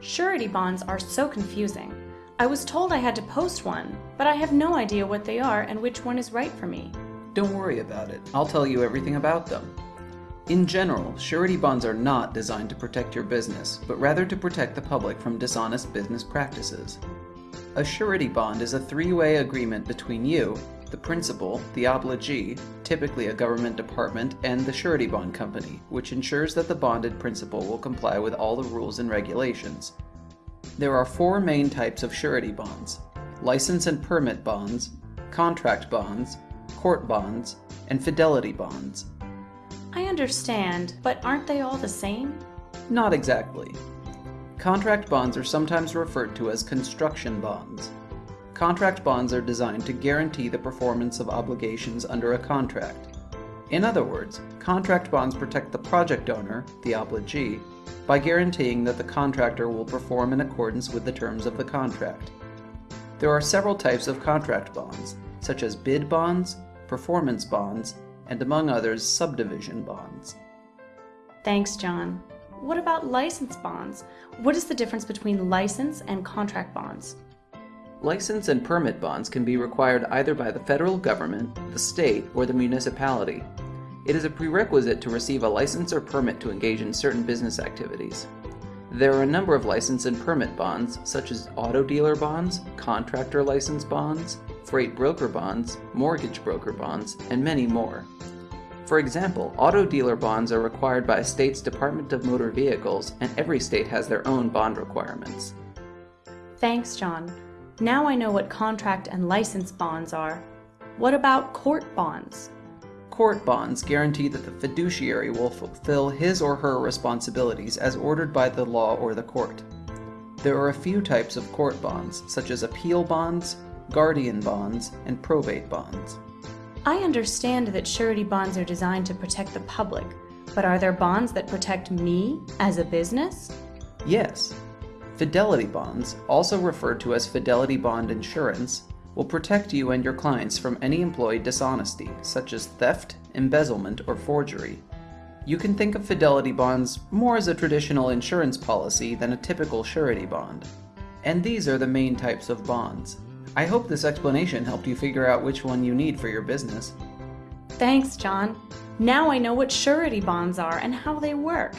Surety bonds are so confusing. I was told I had to post one, but I have no idea what they are and which one is right for me. Don't worry about it. I'll tell you everything about them. In general, surety bonds are not designed to protect your business, but rather to protect the public from dishonest business practices. A surety bond is a three-way agreement between you, the principal, the obligee, typically a government department, and the surety bond company, which ensures that the bonded principal will comply with all the rules and regulations. There are four main types of surety bonds. License and permit bonds, contract bonds, court bonds, and fidelity bonds. I understand, but aren't they all the same? Not exactly. Contract bonds are sometimes referred to as construction bonds. Contract bonds are designed to guarantee the performance of obligations under a contract. In other words, contract bonds protect the project owner, the obligee, by guaranteeing that the contractor will perform in accordance with the terms of the contract. There are several types of contract bonds, such as bid bonds, performance bonds, and among others, subdivision bonds. Thanks, John. What about license bonds? What is the difference between license and contract bonds? License and permit bonds can be required either by the federal government, the state, or the municipality. It is a prerequisite to receive a license or permit to engage in certain business activities. There are a number of license and permit bonds, such as auto dealer bonds, contractor license bonds, freight broker bonds, mortgage broker bonds, and many more. For example, auto dealer bonds are required by a state's Department of Motor Vehicles, and every state has their own bond requirements. Thanks, John. Now I know what contract and license bonds are. What about court bonds? Court bonds guarantee that the fiduciary will fulfill his or her responsibilities as ordered by the law or the court. There are a few types of court bonds, such as appeal bonds, guardian bonds, and probate bonds. I understand that surety bonds are designed to protect the public, but are there bonds that protect me as a business? Yes, Fidelity bonds, also referred to as fidelity bond insurance, will protect you and your clients from any employee dishonesty, such as theft, embezzlement, or forgery. You can think of fidelity bonds more as a traditional insurance policy than a typical surety bond. And these are the main types of bonds. I hope this explanation helped you figure out which one you need for your business. Thanks, John. Now I know what surety bonds are and how they work.